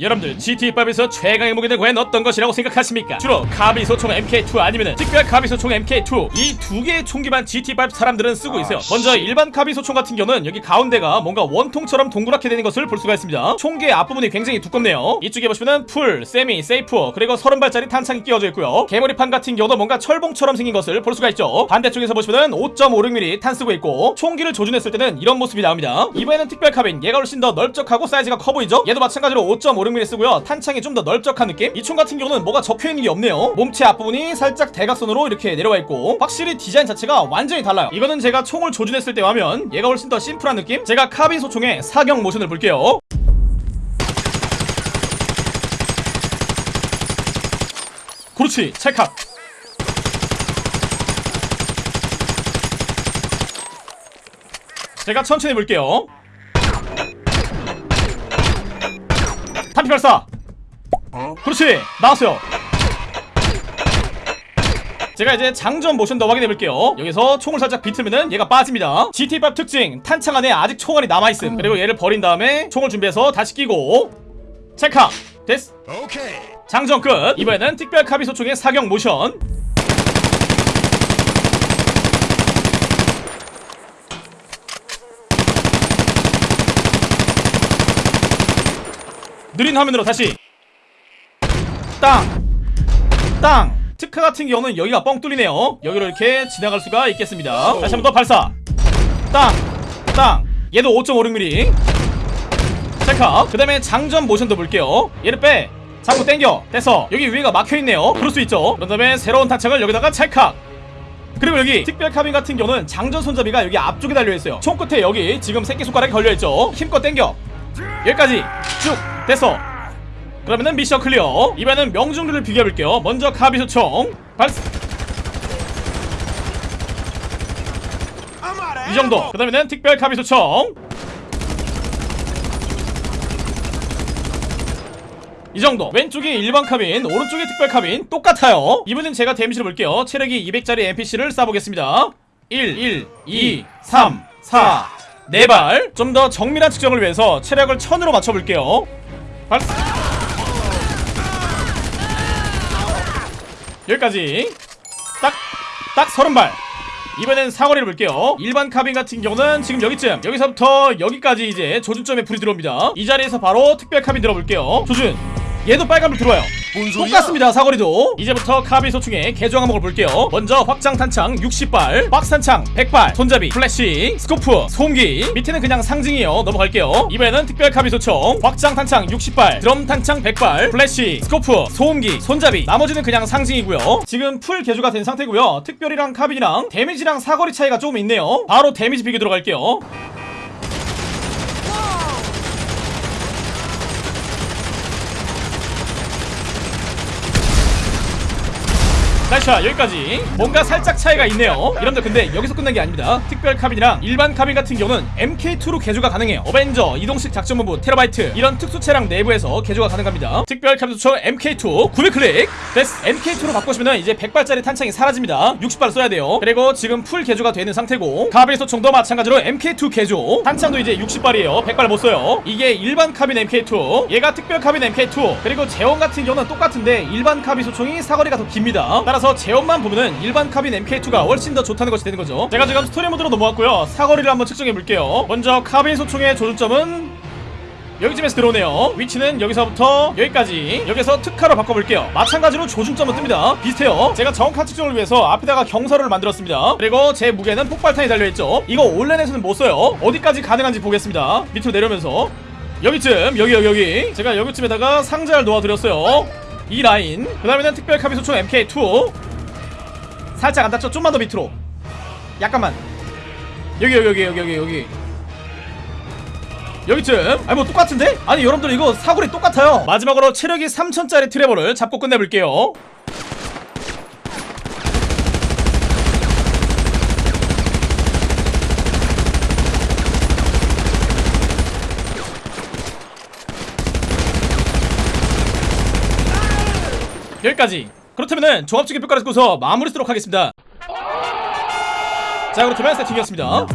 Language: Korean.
여러분들 GTA5에서 최강의 무기는 과연 어떤 것이라고 생각하십니까? 주로 카빈소총 MK2 아니면 특별 카빈소총 MK2 이 두 개의 총기만 GTA5 사람들은 쓰고 있어요. 먼저 일반 카빈소총 같은 경우는 여기 가운데가 뭔가 원통처럼 동그랗게 되는 것을 볼 수가 있습니다. 총기의 앞부분이 굉장히 두껍네요. 이쪽에 보시면은 full, semi, safe 그리고 30발짜리 탄창이 끼워져 있고요. 개머리판 같은 경우도 뭔가 철봉처럼 생긴 것을 볼 수가 있죠. 반대쪽에서 보시면은 5.56mm 탄 쓰고 있고 총기를 조준했을 때는 이런 모습이 나옵니다. 이번에는 특별 카빈 얘가 훨씬 더 넓적하고 사이즈가 커 보이죠? 얘도 마찬가지로 5.56mm 쓰고요. 탄창이 좀 더 넓적한 느낌? 이 총 같은 경우는 뭐가 적혀있는 게 없네요. 몸체 앞부분이 살짝 대각선으로 이렇게 내려와 있고 확실히 디자인 자체가 완전히 달라요. 이거는 제가 총을 조준했을 때와 하면 얘가 훨씬 더 심플한 느낌? 제가 카빈 소총의 사격 모션을 볼게요. 그렇지. 찰칵. 제가 천천히 볼게요 탄피 발사. 그렇지. 나왔어요. 제가 이제 장전 모션 더 확인해 볼게요. 여기서 총을 살짝 비틀면은 얘가 빠집니다. GT5 특징. 탄창 안에 아직 총알이 남아있음. 그리고 얘를 버린 다음에 총을 준비해서 다시 끼고 체크 됐어 장전 끝. 이번에는 특별 카비 소총의 사격 모션 느린 화면으로 다시. 땅! 땅! 특화 같은 경우는 여기가 뻥 뚫리네요. 여기로 이렇게 지나갈 수가 있겠습니다. 다시 한 번 더 발사. 땅! 땅! 얘도 5.56mm 체크 그 다음에 장전 모션도 볼게요. 얘를 빼. 자꾸 땡겨. 됐어 여기 위에가 막혀있네요. 그럴 수 있죠. 그런 다음에 새로운 탄창을 여기다가 찰칵. 그리고 여기 특별 카빈 같은 경우는 장전 손잡이가 여기 앞쪽에 달려있어요. 총 끝에 여기 지금 새끼손가락이 걸려있죠. 힘껏 땡겨. 여기까지 쭉 됐어. 그러면은 mission clear. 이번에는 명중률을 비교해볼게요. 먼저 카빈소총. 발사 이 정도. 그 다음에는 특별 카빈소총. 이 정도. 왼쪽이 일반 카빈 오른쪽이 특별 카빈. 똑같아요. 이번엔 제가 데미지를 볼게요. 체력이 200짜리 NPC를 쏴보겠습니다. 1 1 2 3 4 4발. 좀 더 정밀한 측정을 위해서 체력을 1000으로 맞춰볼게요 발사 여기까지. 딱딱 30발. 이번엔 사거리를 볼게요. 일반 카빈 같은 경우는 지금 여기쯤. 여기서부터 여기까지 이제 조준점에 불이 들어옵니다. 이 자리에서 바로 특별 카빈 들어볼게요. 조준 얘도 빨간불 들어와요. 똑같습니다 사거리도. 이제부터 카빈 소총의 개조 항목을 볼게요. 먼저 확장 탄창 60발 박스 탄창 100발 손잡이 플래시 scope 소음기. 밑에는 그냥 상징이에요. 넘어갈게요. 이번에는 특별 카빈 소총 확장 탄창 60발 드럼 탄창 100발 플래시 scope 소음기 손잡이. 나머지는 그냥 상징이고요. 지금 full 개조가 된 상태고요. 특별이랑 카빈이랑 데미지랑 사거리 차이가 조금 있네요. 바로 데미지 비교 들어갈게요 나이샤 여기까지. 뭔가 살짝 차이가 있네요. 여러분들 근데 여기서 끝난 게 아닙니다. 특별 카빈이랑 일반 카빈 같은 경우는 MK2로 개조가 가능해요. 어벤져 이동식 작전본부 테라바이트 이런 특수차량 내부에서 개조가 가능합니다. 특별 카빈 소총 MK2 900클릭. 됐어 MK2로 바꾸시면 이제 100발짜리 탄창이 사라집니다. 60발 써야 돼요. 그리고 지금 full 개조가 되는 상태고 카빈 소총도 마찬가지로 MK2 개조. 탄창도 이제 60발이에요. 100발 못 써요. 이게 일반 카빈 MK2 얘가 특별 카빈 MK2 그리고 제원 같은 경우는 똑같은데 일반 카빈 소총이 사거리가 더 깁니다. 따라서 제원만 보면은 일반 카빈 MK2가 훨씬 더 좋다는 것이 되는 거죠. 제가 지금 스토리 모드로 넘어왔고요. 사거리를 한번 측정해 볼게요. 먼저 카빈 소총의 조준점은 여기쯤에서 들어오네요. 위치는 여기서부터 여기까지. 여기서 특화로 바꿔볼게요. 마찬가지로 조준점은 뜹니다. 비슷해요. 제가 정확한 측정을 위해서 앞에다가 경사를 만들었습니다. 그리고 제 무게는 폭발탄이 달려있죠. 이거 온라인에서는 못 써요. 어디까지 가능한지 보겠습니다. 밑으로 내려오면서. 여기쯤 여기 여기 여기. 제가 여기쯤에다가 상자를 놓아드렸어요 이 라인. 그 다음에는 특별 카비 소총 MK2 살짝 안 닿죠? 좀만 더 밑으로. 약간만. 여기 여기 여기 여기 여기 여기. 여기쯤. 아니 뭐 똑같은데? 아니 여러분들 이거 사거리 똑같아요. 마지막으로 체력이 3000짜리 트레버를 잡고 끝내볼게요 여기까지. 그렇다면은 종합적인 평가를 듣고서 마무리 쓰도록 하겠습니다. 자 그렇다면 세팅이었습니다